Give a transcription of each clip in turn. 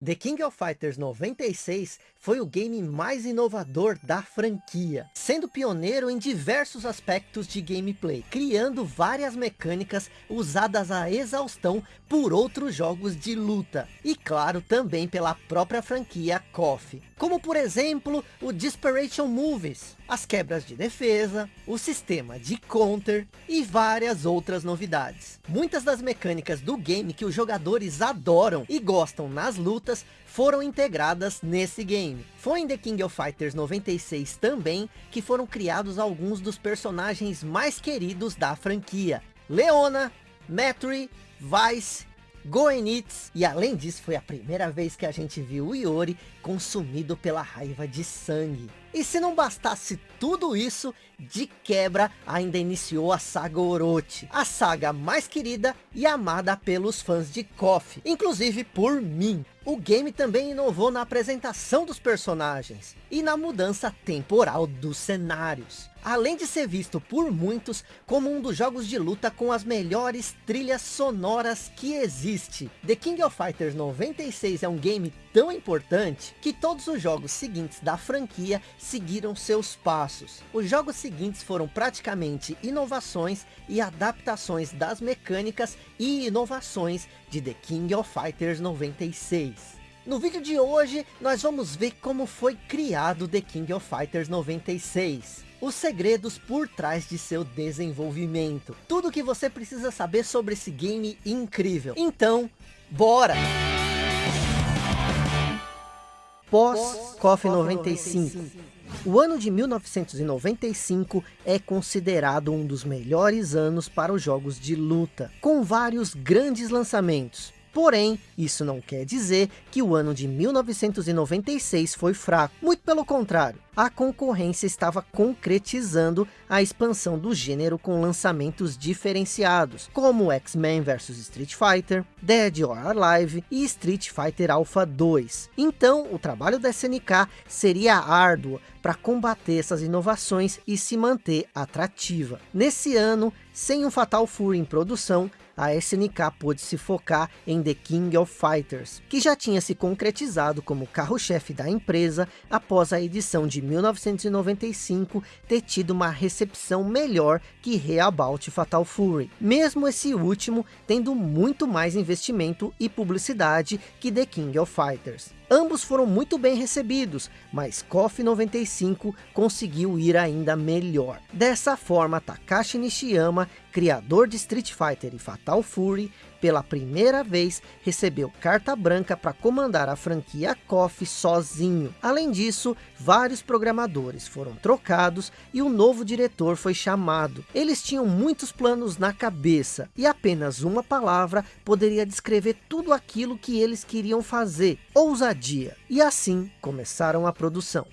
The King of Fighters 96 foi o game mais inovador da franquia, sendo pioneiro em diversos aspectos de gameplay, criando várias mecânicas usadas a exaustão por outros jogos de luta, e claro também pela própria franquia KOF, como por exemplo o Desperation Movies, as quebras de defesa, o sistema de counter e várias outras novidades. Muitas das mecânicas do game que os jogadores adoram e gostam nas lutas foram integradas nesse game. Foi em The King of Fighters 96 também que foram criados alguns dos personagens mais queridos da franquia. Leona, Metri, Vice Goenitz. E além disso, foi a primeira vez que a gente viu o Iori consumido pela raiva de sangue. E se não bastasse tudo isso, de quebra ainda iniciou a saga Orochi. A saga mais querida e amada pelos fãs de KOF, inclusive por mim. O game também inovou na apresentação dos personagens e na mudança temporal dos cenários. Além de ser visto por muitos como um dos jogos de luta com as melhores trilhas sonoras que existe. The King of Fighters 96 é um game tão importante que todos os jogos seguintes da franquia seguiram seus passos. Os jogos seguintes foram praticamente inovações e adaptações das mecânicas e inovações de The King of Fighters 96. No vídeo de hoje, nós vamos ver como foi criado The King of Fighters 96. Os segredos por trás de seu desenvolvimento. Tudo que você precisa saber sobre esse game incrível. Então, bora! Pós KOF 95. O ano de 1995 é considerado um dos melhores anos para os jogos de luta, com vários grandes lançamentos. Porém, isso não quer dizer que o ano de 1996 foi fraco. Muito pelo contrário, a concorrência estava concretizando a expansão do gênero com lançamentos diferenciados, como X-Men vs Street Fighter, Dead or Alive e Street Fighter Alpha 2. Então, o trabalho da SNK seria árduo para combater essas inovações e se manter atrativa. Nesse ano, sem um Fatal Fury em produção, a SNK pôde se focar em The King of Fighters, que já tinha se concretizado como carro-chefe da empresa após a edição de 1995 ter tido uma recepção melhor que Reabout Fatal Fury, mesmo esse último tendo muito mais investimento e publicidade que The King of Fighters. Ambos foram muito bem recebidos, mas KOF 95 conseguiu ir ainda melhor. Dessa forma, Takashi Nishiyama, criador de Street Fighter e Fatal Fury, pela primeira vez recebeu carta branca para comandar a franquia KOF sozinho. Além disso, vários programadores foram trocados e um novo diretor foi chamado. Eles tinham muitos planos na cabeça e apenas uma palavra poderia descrever tudo aquilo que eles queriam fazer, ousadia. E assim começaram a produção.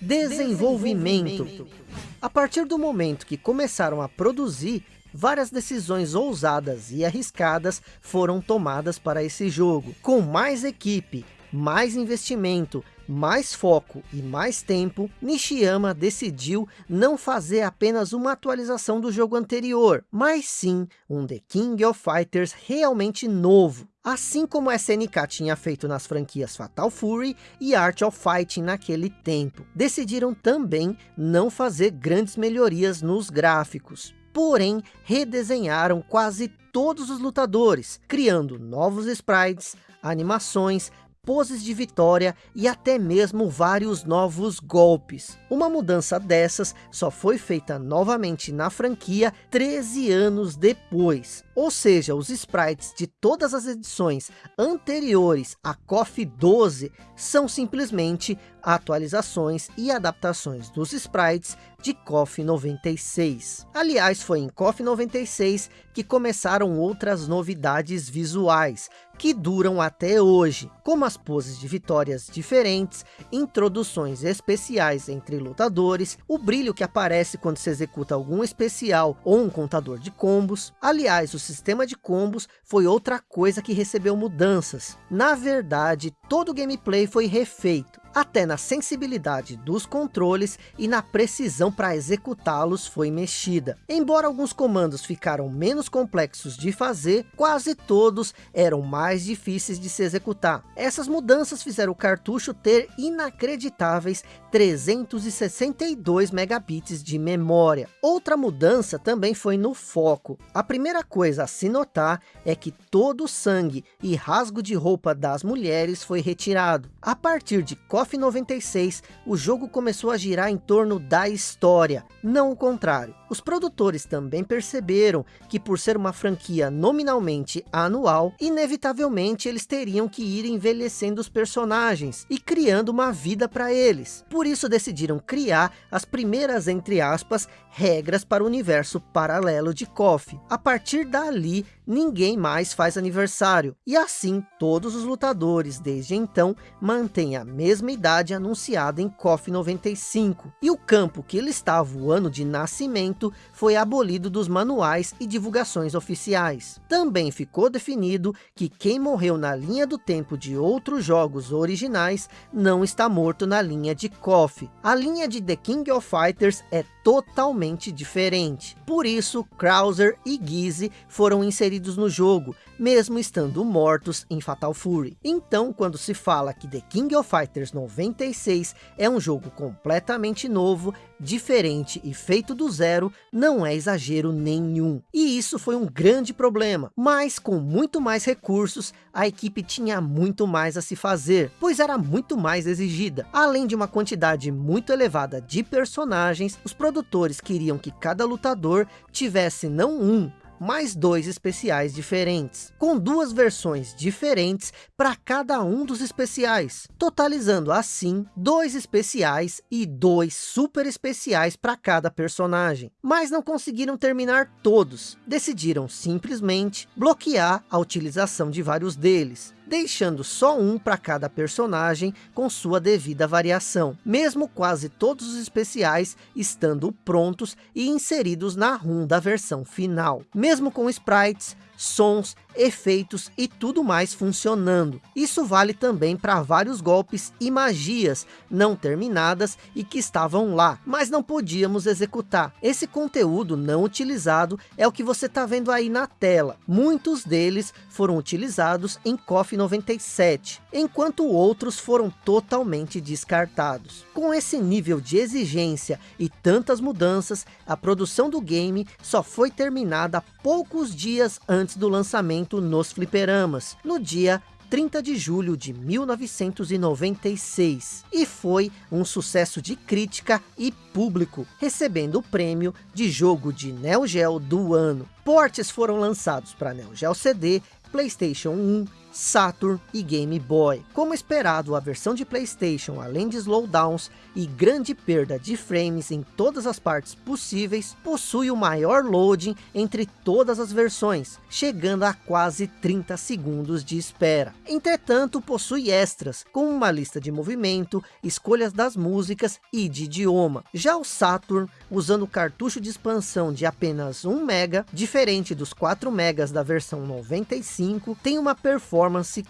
Desenvolvimento. Desenvolvimento. A partir do momento que começaram a produzir, várias decisões ousadas e arriscadas foram tomadas para esse jogo. Com mais equipe, mais investimento, mais foco e mais tempo, Nishiyama decidiu não fazer apenas uma atualização do jogo anterior, mas sim um The King of Fighters realmente novo. Assim como a SNK tinha feito nas franquias Fatal Fury e Art of Fighting naquele tempo. Decidiram também não fazer grandes melhorias nos gráficos porém redesenharam quase todos os lutadores, criando novos sprites, animações, poses de vitória e até mesmo vários novos golpes. Uma mudança dessas só foi feita novamente na franquia 13 anos depois. Ou seja, os sprites de todas as edições anteriores a KOF 12 são simplesmente atualizações e adaptações dos sprites de KOF 96. Aliás, foi em KOF 96 que começaram outras novidades visuais, que duram até hoje, como as poses de vitórias diferentes, introduções especiais entre lutadores, o brilho que aparece quando se executa algum especial ou um contador de combos. Aliás, o sistema de combos foi outra coisa que recebeu mudanças. Na verdade, todo o gameplay foi refeito Até na sensibilidade dos controles e na precisão para executá-los foi mexida. Embora alguns comandos ficaram menos complexos de fazer, quase todos eram mais difíceis de se executar. Essas mudanças fizeram o cartucho ter inacreditáveis 362 megabits de memória. Outra mudança também foi no foco. A primeira coisa a se notar é que todo o sangue e rasgo de roupa das mulheres foi retirado. A partir de KOF 96, o jogo começou a girar em torno da história, não o contrário. Os produtores também perceberam que por ser uma franquia nominalmente anual, inevitavelmente eles teriam que ir envelhecendo os personagens e criando uma vida para eles. Por isso decidiram criar as primeiras, entre aspas, regras para o universo paralelo de KOF. A partir dali, ninguém mais faz aniversário. E assim, todos os lutadores, desde então, mantêm a mesma idade anunciada em KOF 95. E o campo que ele estava o ano de nascimento foi abolido dos manuais e divulgações oficiais. Também ficou definido que quem morreu na linha do tempo de outros jogos originais não está morto na linha de KOF. A linha de The King of Fighters é totalmente diferente. Por isso, Krauser e Gizzy foram inseridos no jogo, mesmo estando mortos em Fatal Fury. Então, quando se fala que The King of Fighters 96 é um jogo completamente novo, diferente e feito do zero, não é exagero nenhum. E isso foi um grande problema, mas com muito mais recursos, a equipe tinha muito mais a se fazer, pois era muito mais exigida. Além de uma quantidade muito elevada de personagens, os produtores queriam que cada lutador tivesse não um, mais dois especiais diferentes, com duas versões diferentes para cada um dos especiais, totalizando assim dois especiais e dois super especiais para cada personagem. Mas não conseguiram terminar todos, decidiram simplesmente bloquear a utilização de vários deles, deixando só um para cada personagem com sua devida variação, mesmo quase todos os especiais estando prontos e inseridos na ROM da versão final. Mesmo com sprites, sons, efeitos e tudo mais funcionando. Isso vale também para vários golpes e magias não terminadas e que estavam lá, mas não podíamos executar. Esse conteúdo não utilizado é o que você está vendo aí na tela. Muitos deles foram utilizados em KOF 97, enquanto outros foram totalmente descartados. Com esse nível de exigência e tantas mudanças, a produção do game só foi terminada poucos dias antes do lançamento nos fliperamas, no dia 30 de julho de 1996 e foi um sucesso de crítica e público, recebendo o prêmio de jogo de Neo Geo do ano. Portes foram lançados para Neo Geo CD, Playstation 1, Saturn e Game Boy. Como esperado, a versão de Playstation, além de slowdowns e grande perda de frames em todas as partes possíveis, possui o maior loading entre todas as versões, chegando a quase 30 segundos de espera. Entretanto, possui extras, com uma lista de movimento, escolhas das músicas e de idioma. Já o Saturn, usando cartucho de expansão de apenas 1 mega, diferente dos 4 megas da versão 95, tem uma performance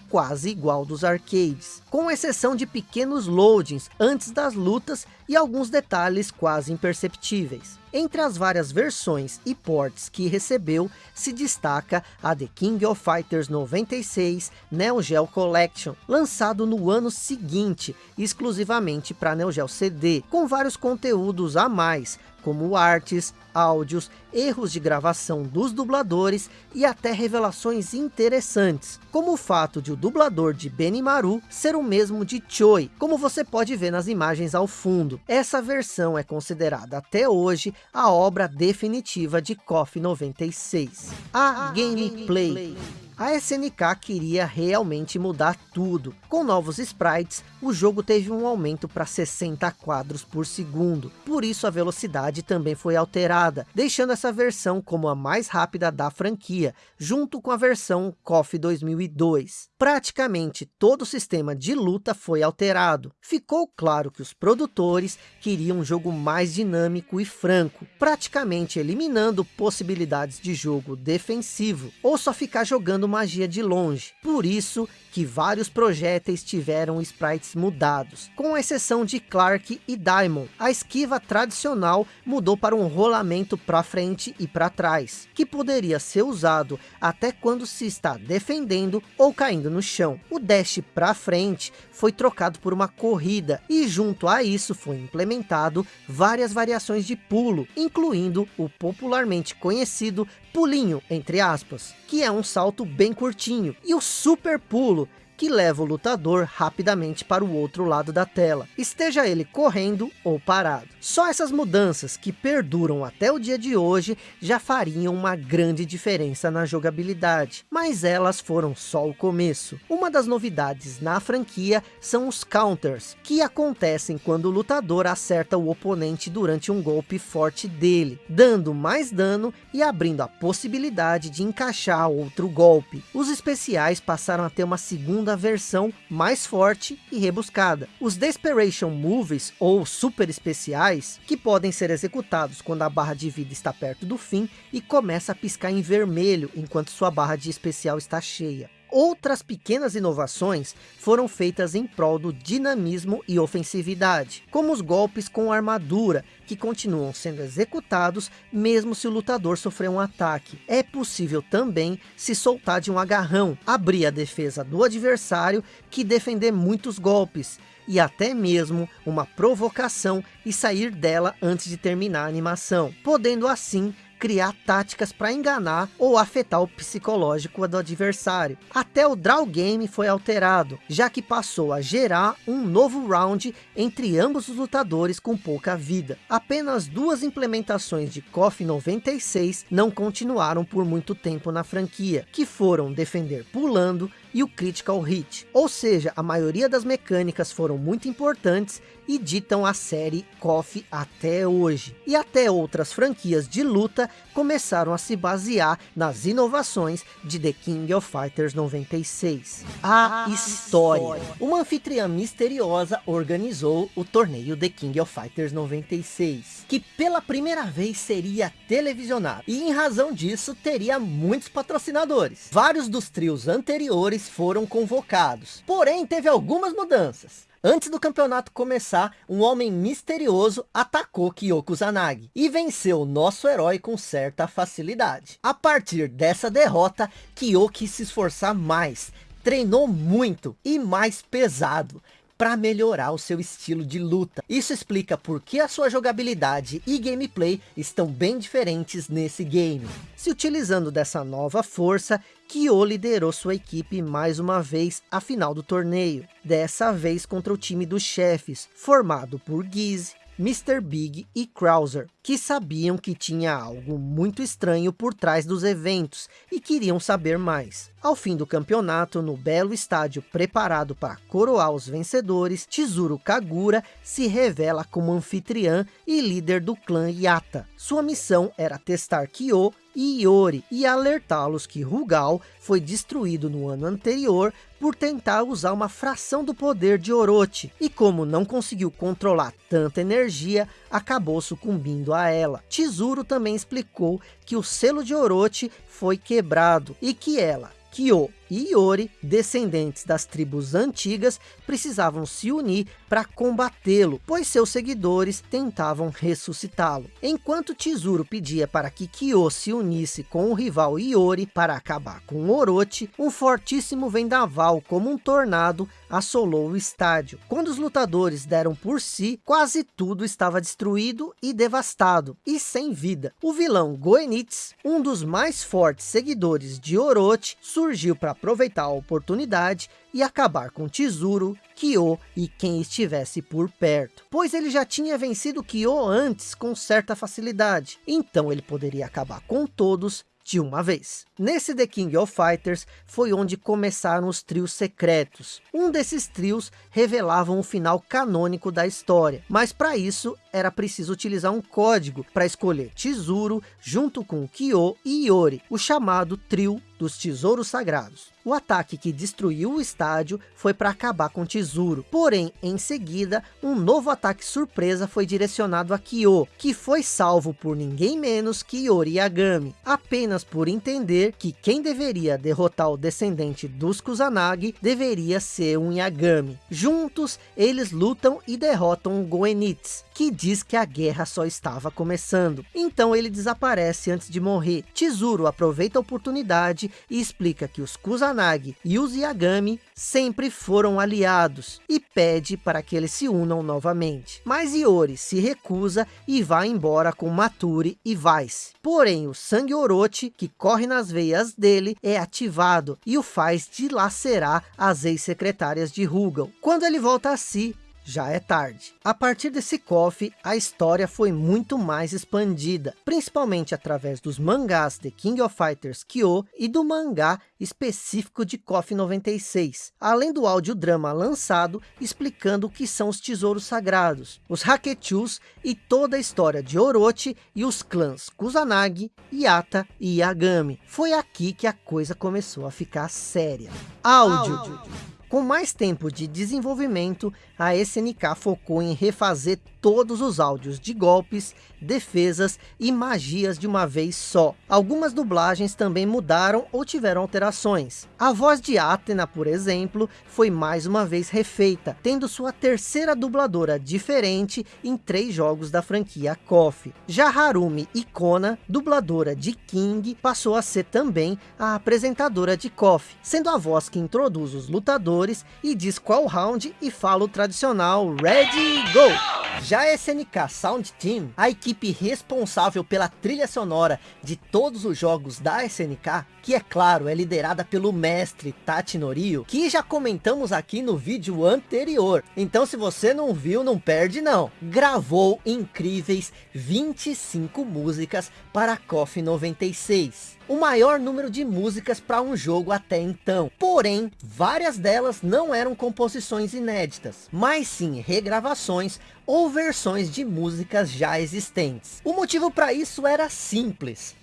quase igual dos arcades, com exceção de pequenos loadings antes das lutas e alguns detalhes quase imperceptíveis. Entre as várias versões e ports que recebeu, se destaca a The King of Fighters 96 Neo Geo Collection, lançado no ano seguinte, exclusivamente para Neo Geo CD, com vários conteúdos a mais, como artes, áudios, erros de gravação dos dubladores e até revelações interessantes, como o fato de o dublador de Benimaru ser o mesmo de Choi, como você pode ver nas imagens ao fundo. Essa versão é considerada até hoje a obra definitiva de KOF 96. A, gameplay. A SNK queria realmente mudar tudo. Com novos sprites, o jogo teve um aumento para 60 quadros por segundo. Por isso a velocidade também foi alterada, deixando essa versão como a mais rápida da franquia, junto com a versão KOF 2002. Praticamente todo o sistema de luta foi alterado. Ficou claro que os produtores queriam um jogo mais dinâmico e franco, praticamente eliminando possibilidades de jogo defensivo, ou só ficar jogando magia de longe. Por isso, que vários projéteis tiveram sprites mudados, com exceção de Clark e Diamond. A esquiva tradicional mudou para um rolamento para frente e para trás, que poderia ser usado até quando se está defendendo ou caindo no chão. O dash para frente foi trocado por uma corrida e junto a isso foi implementado várias variações de pulo, incluindo o popularmente conhecido pulinho, entre aspas, que é um salto bem curtinho, e o super pulo, que leva o lutador rapidamente para o outro lado da tela, esteja ele correndo ou parado. Só essas mudanças que perduram até o dia de hoje já fariam uma grande diferença na jogabilidade, mas elas foram só o começo. Uma das novidades na franquia são os counters, que acontecem quando o lutador acerta o oponente durante um golpe forte dele, dando mais dano e abrindo a possibilidade de encaixar outro golpe. Os especiais passaram a ter uma segunda segunda versão mais forte e rebuscada. Os Desperation Moves, ou super especiais, que podem ser executados quando a barra de vida está perto do fim e começa a piscar em vermelho enquanto sua barra de especial está cheia. Outras pequenas inovações foram feitas em prol do dinamismo e ofensividade, como os golpes com armadura, que continuam sendo executados mesmo se o lutador sofrer um ataque. É possível também se soltar de um agarrão, abrir a defesa do adversário que defender muitos golpes, e até mesmo uma provocação e sair dela antes de terminar a animação, podendo assim criar táticas para enganar ou afetar o psicológico do adversário. Até o draw game foi alterado, já que passou a gerar um novo round entre ambos os lutadores com pouca vida. Apenas duas implementações de KOF 96 não continuaram por muito tempo na franquia, que foram defender pulando e o Critical Hit. Ou seja, a maioria das mecânicas foram muito importantes e ditam a série KOF até hoje. E até outras franquias de luta começaram a se basear nas inovações de The King of Fighters 96. A história. Uma anfitriã misteriosa organizou o torneio The King of Fighters 96, que pela primeira vez seria televisionado. E em razão disso, teria muitos patrocinadores. Vários dos trios anteriores foram convocados. Porém, teve algumas mudanças. Antes do campeonato começar, um homem misterioso atacou Kyoko Zanagi e venceu nosso herói com certa facilidade. A partir dessa derrota, Kyoko se esforçar mais, treinou muito e mais pesado para melhorar o seu estilo de luta. Isso explica por que a sua jogabilidade e gameplay estão bem diferentes nesse game. Se utilizando dessa nova força, Kyo liderou sua equipe mais uma vez à final do torneio. Dessa vez contra o time dos chefes, formado por Giz, Mr. Big e Krauser, que sabiam que tinha algo muito estranho por trás dos eventos e queriam saber mais. Ao fim do campeonato, no belo estádio preparado para coroar os vencedores, Chizuru Kagura se revela como anfitriã e líder do clã Yata. Sua missão era testar Kyo e Iori e alertá-los que Rugal foi destruído no ano anterior por tentar usar uma fração do poder de Orochi. E como não conseguiu controlar tanta energia, acabou sucumbindo a ela. Chizuru também explicou que o selo de Orochi foi quebrado e que ela, Kyo e Iori, descendentes das tribos antigas, precisavam se unir para combatê-lo, pois seus seguidores tentavam ressuscitá-lo. Enquanto Chizuru pedia para que Kyo se unisse com o rival Iori para acabar com Orochi, um fortíssimo vendaval como um tornado assolou o estádio. Quando os lutadores deram por si, quase tudo estava destruído e devastado, e sem vida. O vilão Goenitz, um dos mais fortes seguidores de Orochi, surgiu para aproveitar a oportunidade e acabar com Chizuru, Kyo e quem estivesse por perto. Pois ele já tinha vencido Kyo antes com certa facilidade. Então ele poderia acabar com todos de uma vez. Nesse The King of Fighters foi onde começaram os trios secretos. Um desses trios revelavam o final canônico da história, mas para isso era preciso utilizar um código para escolher Chizuru junto com Kyo e Iori, o chamado trio dos tesouros sagrados. O ataque que destruiu o estádio foi para acabar com o tesouro. Porém, em seguida, um novo ataque surpresa foi direcionado a Kyo, que foi salvo por ninguém menos que Yori Yagami, apenas por entender que quem deveria derrotar o descendente dos Kusanagi deveria ser um Yagami. Juntos, eles lutam e derrotam o Goenitz, que diz que a guerra só estava começando. Então ele desaparece antes de morrer. Tesouro aproveita a oportunidade e explica que os Kusanagi e os Yagami sempre foram aliados e pede para que eles se unam novamente. Mas Iori se recusa e vai embora com Maturi e Vice. Porém, o sangue Orochi que corre nas veias dele é ativado e o faz dilacerar as ex-secretárias de Rugal. Quando ele volta a si, já é tarde. A partir desse KOF, a história foi muito mais expandida, principalmente através dos mangás The King of Fighters Kyo e do mangá específico de KOF 96, além do audiodrama lançado explicando o que são os tesouros sagrados, os Hakechus e toda a história de Orochi e os clãs Kusanagi, Yata e Yagami. Foi aqui que a coisa começou a ficar séria. Áudio. Áudio. Com mais tempo de desenvolvimento, a SNK focou em refazer todos os áudios de golpes, defesas e magias de uma vez só. Algumas dublagens também mudaram ou tiveram alterações. A voz de Athena, por exemplo, foi mais uma vez refeita, tendo sua terceira dubladora diferente em três jogos da franquia KOF. Já Harumi Ikona, dubladora de King, passou a ser também a apresentadora de KOF, sendo a voz que introduz os lutadores e diz qual round e fala o tradicional Ready, Go! Já a SNK Sound Team, a equipe responsável pela trilha sonora de todos os jogos da SNK, que é claro, é liderada pelo mestre Tachi Norio, que já comentamos aqui no vídeo anterior. Então se você não viu, não perde não. Gravou incríveis 25 músicas para KOF 96 o maior número de músicas para um jogo até então. Porém, várias delas não eram composições inéditas, mas sim regravações ou versões de músicas já existentes. O motivo para isso era simples.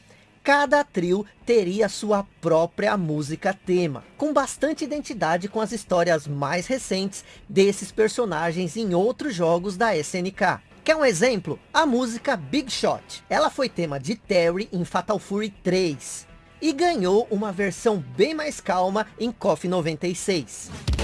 Cada trio teria sua própria música tema, com bastante identidade com as histórias mais recentes desses personagens em outros jogos da SNK. Quer um exemplo? A música Big Shot. Ela foi tema de Terry em Fatal Fury 3. E ganhou uma versão bem mais calma em KOF 96.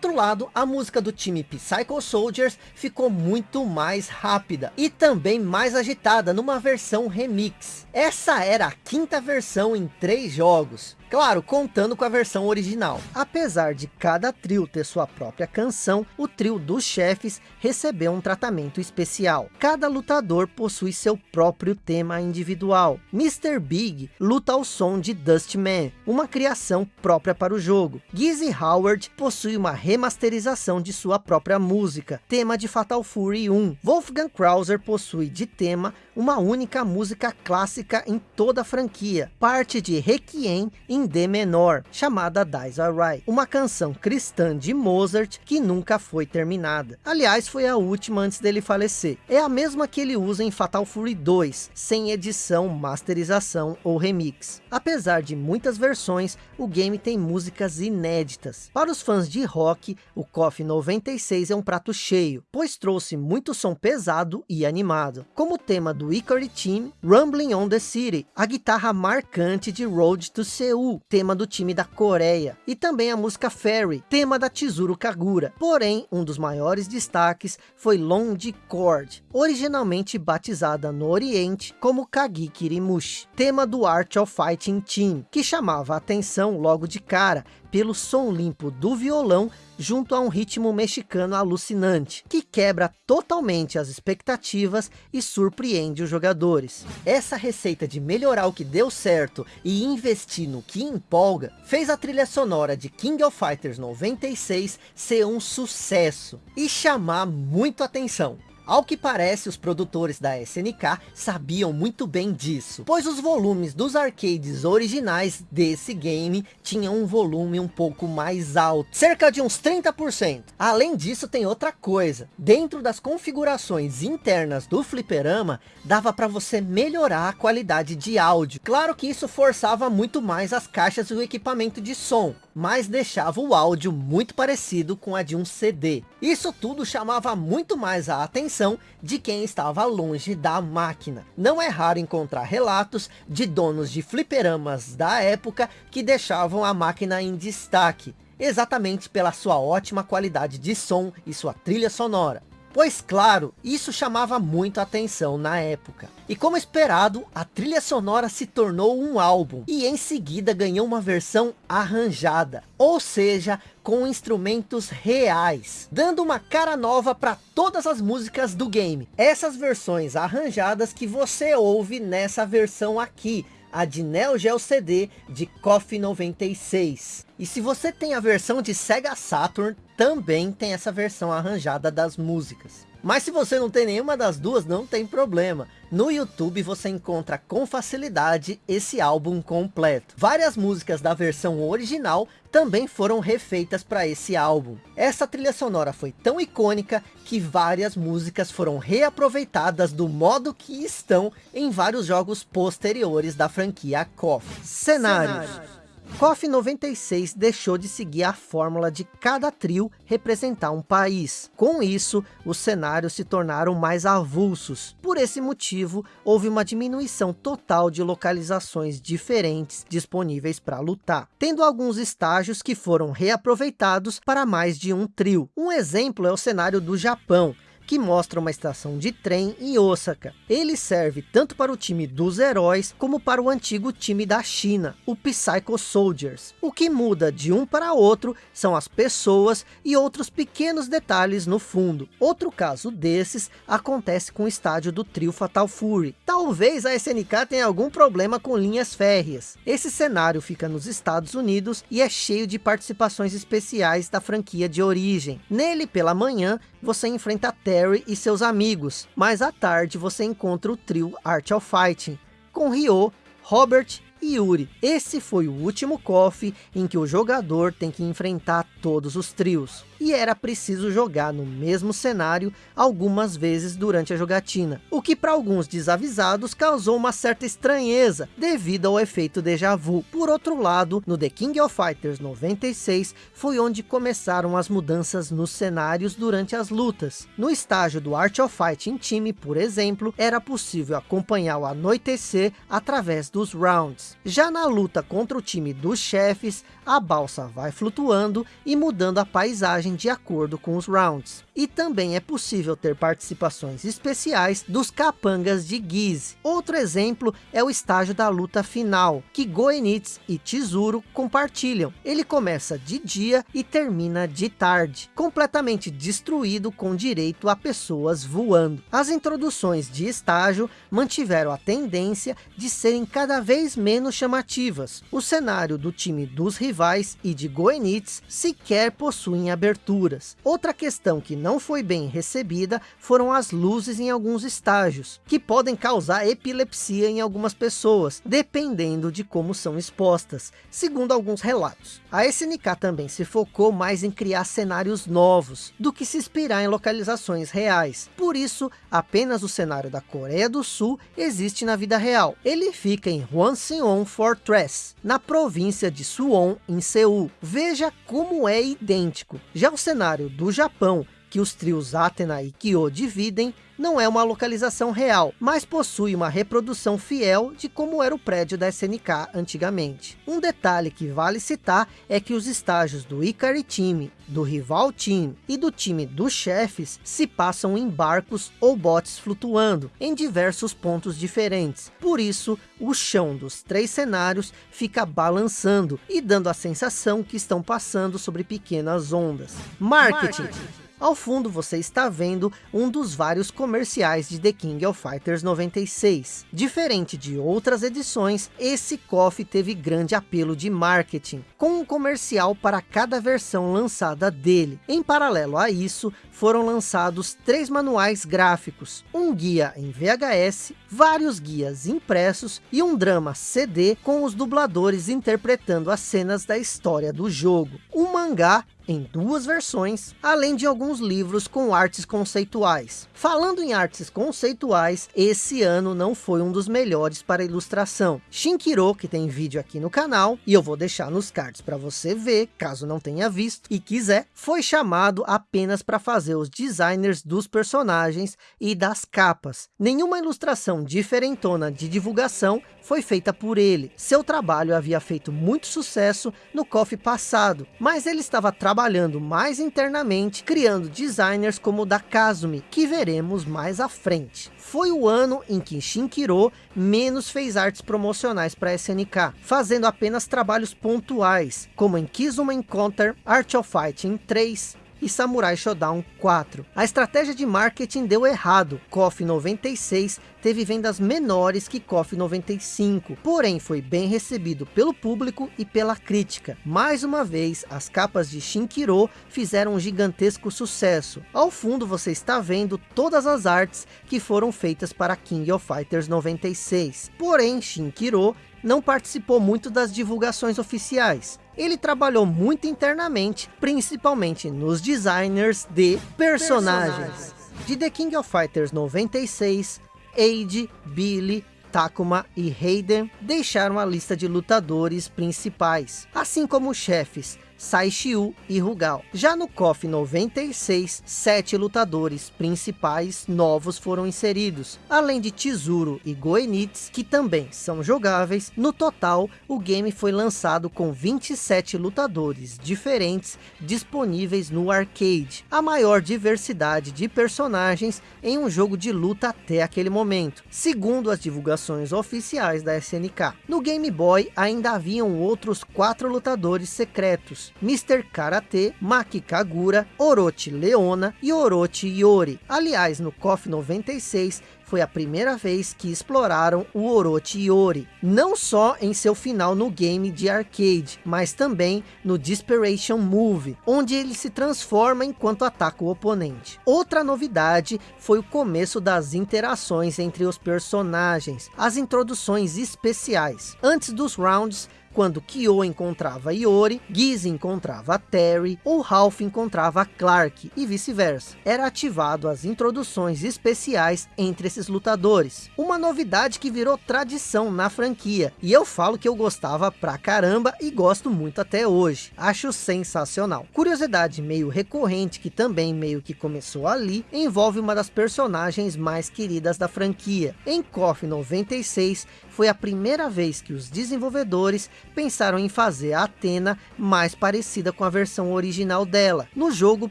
Outro lado, a música do time Psycho Soldiers ficou muito mais rápida e também mais agitada numa versão remix. Essa era a quinta versão em três jogos. Claro, contando com a versão original. Apesar de cada trio ter sua própria canção, o trio dos chefes recebeu um tratamento especial. Cada lutador possui seu próprio tema individual. Mr. Big luta ao som de Dustman, uma criação própria para o jogo. Gizzy Howard possui uma remasterização de sua própria música, tema de Fatal Fury 1. Wolfgang Krauser possui de tema uma única música clássica em toda a franquia, parte de Requiem em D menor, chamada Dies Right, uma canção cristã de Mozart que nunca foi terminada. Aliás, foi a última antes dele falecer. É a mesma que ele usa em Fatal Fury 2, sem edição, masterização ou remix. Apesar de muitas versões, o game tem músicas inéditas. Para os fãs de rock, o KOF 96 é um prato cheio, pois trouxe muito som pesado e animado, como tema do Ikari Team, Rumbling on the City, a guitarra marcante de Road to Seoul, tema do time da Coreia, e também a música Fairy, tema da Chizuru Kagura. Porém, um dos maiores destaques foi Long Chord, originalmente batizada no Oriente como Kagi Kirimushi, tema do Art of Fighting Team, que chamava a atenção logo de cara pelo som limpo do violão junto a um ritmo mexicano alucinante, que quebra totalmente as expectativas e surpreende os jogadores. Essa receita de melhorar o que deu certo e investir no que empolga, fez a trilha sonora de King of Fighters 96 ser um sucesso e chamar muito atenção. Ao que parece, os produtores da SNK sabiam muito bem disso, pois os volumes dos arcades originais desse game tinham um volume um pouco mais alto, cerca de uns 30%. Além disso, tem outra coisa. Dentro das configurações internas do fliperama, dava para você melhorar a qualidade de áudio. Claro que isso forçava muito mais as caixas e o equipamento de som, mas deixava o áudio muito parecido com a de um CD. Isso tudo chamava muito mais a atenção de quem estava longe da máquina. Não é raro encontrar relatos de donos de fliperamas da época que deixavam a máquina em destaque, exatamente pela sua ótima qualidade de som e sua trilha sonora. Pois claro, isso chamava muito atenção na época. E como esperado, a trilha sonora se tornou um álbum. E em seguida ganhou uma versão arranjada. Ou seja, com instrumentos reais. Dando uma cara nova para todas as músicas do game. Essas versões arranjadas que você ouve nessa versão aqui a de Neo Geo CD de KOF 96. E se você tem a versão de Sega Saturn, também tem essa versão arranjada das músicas. Mas se você não tem nenhuma das duas, não tem problema. No YouTube você encontra com facilidade esse álbum completo. Várias músicas da versão original também foram refeitas para esse álbum. Essa trilha sonora foi tão icônica que várias músicas foram reaproveitadas do modo que estão em vários jogos posteriores da franquia KOF. Cenários. Cenários. KOF 96 deixou de seguir a fórmula de cada trio representar um país. Com isso, os cenários se tornaram mais avulsos. Por esse motivo, houve uma diminuição total de localizações diferentes disponíveis para lutar, tendo alguns estágios que foram reaproveitados para mais de um trio. Um exemplo é o cenário do Japão, que mostra uma estação de trem em Osaka. Ele serve tanto para o time dos heróis, como para o antigo time da China, o Psycho Soldiers. O que muda de um para outro são as pessoas e outros pequenos detalhes no fundo. Outro caso desses acontece com o estádio do trio Fatal Fury. Talvez a SNK tenha algum problema com linhas férreas. Esse cenário fica nos Estados Unidos e é cheio de participações especiais da franquia de origem. Nele, pela manhã, você enfrenta Terry e seus amigos, mas à tarde você encontra o trio Art of Fighting, com Ryo, Robert Yuri. Esse foi o último KOF em que o jogador tem que enfrentar todos os trios. E era preciso jogar no mesmo cenário algumas vezes durante a jogatina. O que para alguns desavisados causou uma certa estranheza devido ao efeito déjà vu. Por outro lado, no The King of Fighters 96 foi onde começaram as mudanças nos cenários durante as lutas. No estágio do Art of Fighting time, por exemplo, era possível acompanhar o anoitecer através dos rounds. Já na luta contra o time dos chefes, a balsa vai flutuando e mudando a paisagem de acordo com os rounds. E também é possível ter participações especiais dos capangas de Giz. Outro exemplo é o estágio da luta final, que Goenitz e Tizuro compartilham. Ele começa de dia e termina de tarde, completamente destruído com direito a pessoas voando. As introduções de estágio mantiveram a tendência de serem cada vez menos chamativas. O cenário do time dos rivais e de Goenitz sequer possuem aberturas. Outra questão que não foi bem recebida foram as luzes em alguns estágios, que podem causar epilepsia em algumas pessoas, dependendo de como são expostas, segundo alguns relatos. A SNK também se focou mais em criar cenários novos, do que se inspirar em localizações reais. Por isso, apenas o cenário da Coreia do Sul existe na vida real. Ele fica em Hwangseong Fortress, na província de Suwon, em Seul. Veja como é idêntico. Já o cenário do Japão que os trios Athena e Kyo dividem não é uma localização real, mas possui uma reprodução fiel de como era o prédio da SNK antigamente. Um detalhe que vale citar é que os estágios do Ikari Team, do rival Team e do time dos chefes se passam em barcos ou botes flutuando em diversos pontos diferentes. Por isso, o chão dos três cenários fica balançando e dando a sensação que estão passando sobre pequenas ondas. Marketing. Marketing. Ao fundo você está vendo um dos vários comerciais de The King of Fighters 96. Diferente de outras edições, esse KOF teve grande apelo de marketing, com um comercial para cada versão lançada dele. Em paralelo a isso, foram lançados três manuais gráficos, um guia em VHS, vários guias impressos e um drama CD com os dubladores interpretando as cenas da história do jogo. Um mangá em duas versões, além de alguns livros com artes conceituais. Falando em artes conceituais, esse ano não foi um dos melhores para ilustração. Shinkiro, que tem vídeo aqui no canal, e eu vou deixar nos cards para você ver, caso não tenha visto e quiser, foi chamado apenas para fazer os designers dos personagens e das capas. Nenhuma ilustração diferentona de divulgação foi feita por ele. Seu trabalho havia feito muito sucesso no KOF passado, mas ele estava trabalhando mais internamente, criando designers como o da Kazumi, que veremos mais à frente. Foi o ano em que Shinkiro menos fez artes promocionais para SNK, fazendo apenas trabalhos pontuais, como em Kizuma Encounter, Art of Fighting 3, e Samurai Shodown 4. A estratégia de marketing deu errado. KOF 96 teve vendas menores que KOF 95, porém foi bem recebido pelo público e pela crítica. Mais uma vez, as capas de Shinkiro fizeram um gigantesco sucesso. Ao fundo você está vendo todas as artes que foram feitas para King of Fighters 96. Porém, Shinkiro não participou muito das divulgações oficiais. Ele trabalhou muito internamente, principalmente nos designers de personagens. personagens. De The King of Fighters 96, Age, Billy, Takuma e Hayden deixaram a lista de lutadores principais, assim como chefes, Saishiu e Rugal. Já no KOF 96, sete lutadores principais novos foram inseridos, além de Chizuru e Goenitsu, que também são jogáveis. No total, o game foi lançado com 27 lutadores diferentes disponíveis no arcade, a maior diversidade de personagens em um jogo de luta até aquele momento, segundo as divulgações oficiais da SNK. No Game Boy ainda haviam outros quatro lutadores secretos, Mr. Karate, Maki Kagura, Orochi Leona e Orochi Yori. Aliás, no KOF 96 foi a primeira vez que exploraram o Orochi Yori, não só em seu final no game de arcade, mas também no Desperation Move, onde ele se transforma enquanto ataca o oponente. Outra novidade foi o começo das interações entre os personagens, as introduções especiais. Antes dos rounds, quando Kyo encontrava Iori, Giz encontrava Terry, ou Ralph encontrava Clark, e vice-versa. Era ativado as introduções especiais entre esses lutadores. Uma novidade que virou tradição na franquia, e eu falo que eu gostava pra caramba e gosto muito até hoje. Acho sensacional. Curiosidade meio recorrente, que também meio que começou ali, envolve uma das personagens mais queridas da franquia. Em KOF 96, foi a primeira vez que os desenvolvedores pensaram em fazer a Athena mais parecida com a versão original dela, no jogo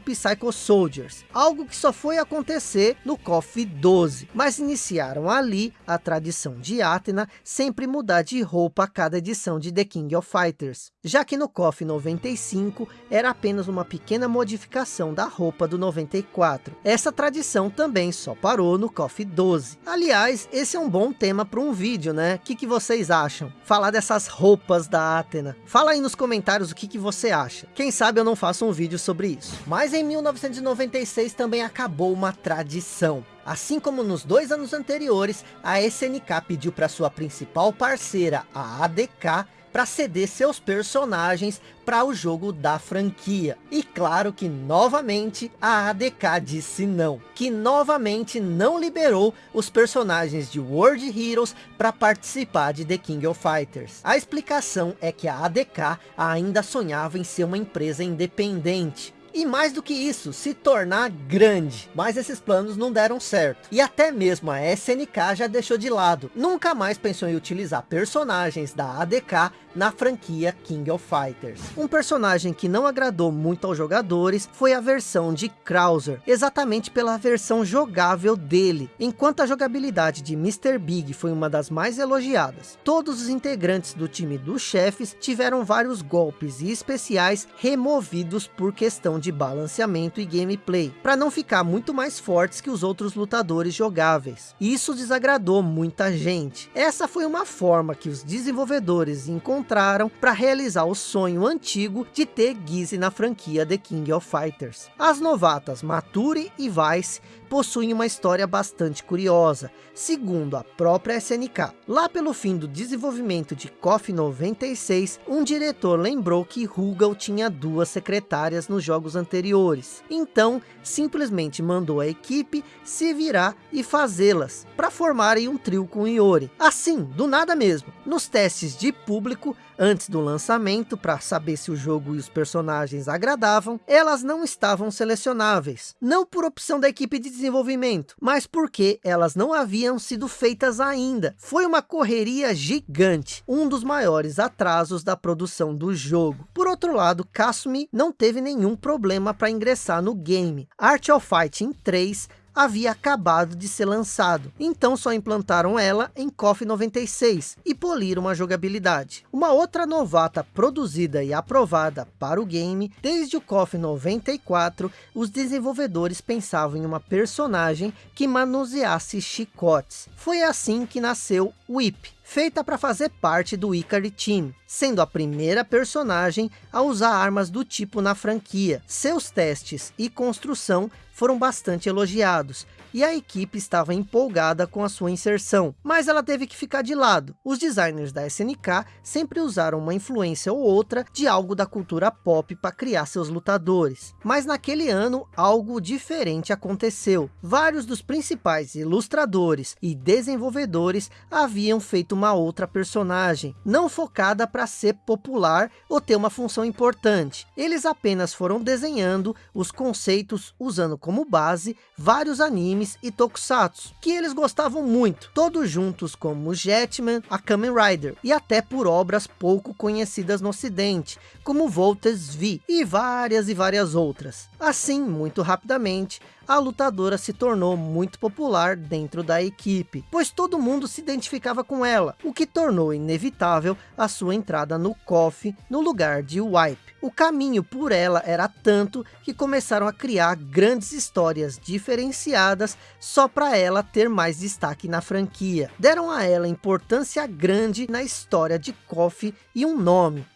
Psycho Soldiers, algo que só foi acontecer no KOF 12, mas iniciaram ali a tradição de Athena sempre mudar de roupa a cada edição de The King of Fighters, já que no KOF 95 era apenas uma pequena modificação da roupa do 94. Essa tradição também só parou no KOF 12. Aliás, esse é um bom tema para um vídeo, né? O que, que vocês acham? Falar dessas roupas da Athena. Fala aí nos comentários o que, que você acha. Quem sabe eu não faço um vídeo sobre isso. Mas em 1996 também acabou uma tradição. Assim como nos dois anos anteriores, a SNK pediu para sua principal parceira, a ADK, para ceder seus personagens para o jogo da franquia. E claro que novamente a ADK disse não, que novamente não liberou os personagens de World Heroes para participar de The King of Fighters. A explicação é que a ADK ainda sonhava em ser uma empresa independente, e mais do que isso, se tornar grande. Mas esses planos não deram certo. E até mesmo a SNK já deixou de lado. Nunca mais pensou em utilizar personagens da ADK na franquia King of Fighters. Um personagem que não agradou muito aos jogadores foi a versão de Krauser, exatamente pela versão jogável dele. Enquanto a jogabilidade de Mr. Big foi uma das mais elogiadas, todos os integrantes do time dos chefes tiveram vários golpes e especiais removidos por questão de balanceamento e gameplay, para não ficar muito mais fortes que os outros lutadores jogáveis. Isso desagradou muita gente. Essa foi uma forma que os desenvolvedores encontraram para realizar o sonho antigo de ter Gizzy na franquia The King of Fighters. As novatas Mature e Vice possuem uma história bastante curiosa, segundo a própria SNK. Lá pelo fim do desenvolvimento de KOF 96, um diretor lembrou que Rugal tinha duas secretárias nos jogos anteriores. Então, simplesmente mandou a equipe se virar e fazê-las, para formarem um trio com Iori. Assim, do nada mesmo. Nos testes de público, antes do lançamento, para saber se o jogo e os personagens agradavam, elas não estavam selecionáveis. Não por opção da equipe de desenvolvimento, mas porque elas não haviam sido feitas ainda. Foi uma correria gigante, um dos maiores atrasos da produção do jogo. Por outro lado, Kasumi não teve nenhum problema para ingressar no game. Art of Fighting 3 havia acabado de ser lançado, então só implantaram ela em KOF 96 e poliram a jogabilidade. Uma outra novata produzida e aprovada para o game, desde o KOF 94, os desenvolvedores pensavam em uma personagem que manuseasse chicotes. Foi assim que nasceu Whip, feita para fazer parte do Ikari Team, sendo a primeira personagem a usar armas do tipo na franquia. Seus testes e construção foram bastante elogiados, e a equipe estava empolgada com a sua inserção, mas ela teve que ficar de lado. Os designers da SNK sempre usaram uma influência ou outra de algo da cultura pop para criar seus lutadores. Mas naquele ano, algo diferente aconteceu. Vários dos principais ilustradores e desenvolvedores haviam feito uma outra personagem, não focada para ser popular ou ter uma função importante. Eles apenas foram desenhando os conceitos usando como base vários animes e tokusatsu, que eles gostavam muito, todos juntos como Jetman, a Kamen Rider, e até por obras pouco conhecidas no ocidente, como Voltes V, e várias e várias outras. Assim, muito rapidamente, a lutadora se tornou muito popular dentro da equipe, pois todo mundo se identificava com ela, o que tornou inevitável a sua entrada no KOF no lugar de Wipe. O caminho por ela era tanto que começaram a criar grandes histórias diferenciadas só para ela ter mais destaque na franquia. Deram a ela importância grande na história de KOF e um nome,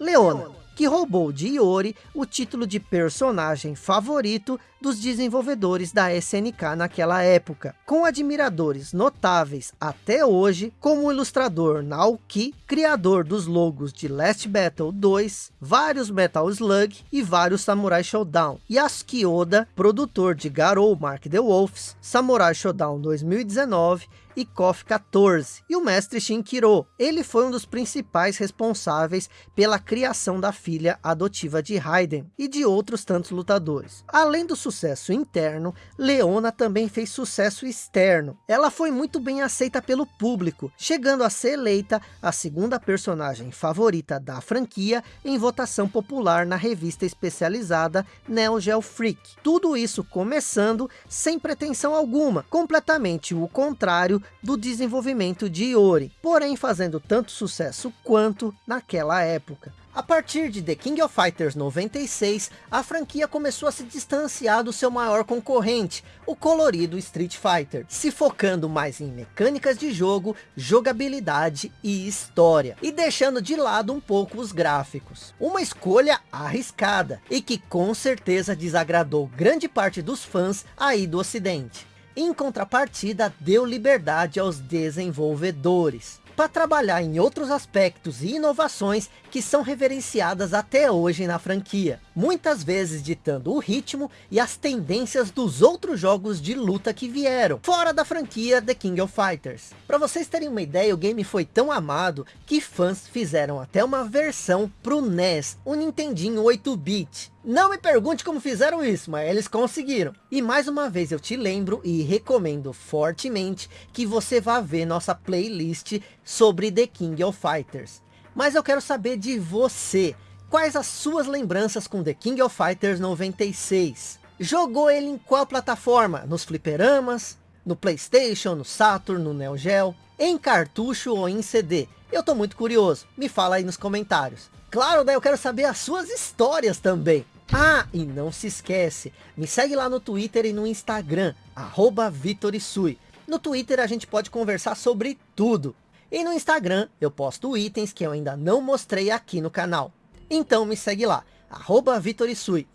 Leona que roubou de Iori o título de personagem favorito dos desenvolvedores da SNK naquela época, com admiradores notáveis até hoje, como o ilustrador Naoki, criador dos logos de Last Battle 2, vários Metal Slug e vários Samurai Showdown, Yasuki Oda, produtor de Garou Mark the Wolves, Samurai Showdown 2019 e KOF 14, e o mestre Shinkiro. Ele foi um dos principais responsáveis pela criação da filha adotiva de Raiden e de outros tantos lutadores. Além do sucesso interno, Leona também fez sucesso externo. Ela foi muito bem aceita pelo público, chegando a ser eleita a segunda personagem favorita da franquia em votação popular na revista especializada Neo Geo Freak. Tudo isso começando sem pretensão alguma, completamente o contrário do desenvolvimento de Iori, porém fazendo tanto sucesso quanto naquela época. A partir de The King of Fighters 96, a franquia começou a se distanciar do seu maior concorrente, o colorido Street Fighter, se focando mais em mecânicas de jogo, jogabilidade e história, e deixando de lado um pouco os gráficos. Uma escolha arriscada, e que com certeza desagradou grande parte dos fãs aí do ocidente. Em contrapartida, deu liberdade aos desenvolvedores para trabalhar em outros aspectos e inovações que são reverenciadas até hoje na franquia. Muitas vezes ditando o ritmo e as tendências dos outros jogos de luta que vieram, fora da franquia The King of Fighters. Para vocês terem uma ideia, o game foi tão amado que fãs fizeram até uma versão para o NES, o Nintendinho 8-bit. Não me pergunte como fizeram isso, mas eles conseguiram. E mais uma vez eu te lembro e recomendo fortemente que você vá ver nossa playlist sobre The King of Fighters. Mas eu quero saber de você. Quais as suas lembranças com The King of Fighters 96? Jogou ele em qual plataforma? Nos fliperamas? No Playstation, no Saturn, no Neo Geo? Em cartucho ou em CD? Eu tô muito curioso. Me fala aí nos comentários. Claro, né? Eu quero saber as suas histórias também. Ah, e não se esquece, me segue lá no Twitter e no Instagram, arroba Vitorisui. No Twitter a gente pode conversar sobre tudo. E no Instagram eu posto itens que eu ainda não mostrei aqui no canal. Então me segue lá, arroba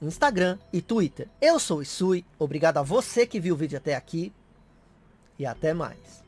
Instagram e Twitter. Eu sou o Isui, obrigado a você que viu o vídeo até aqui e até mais.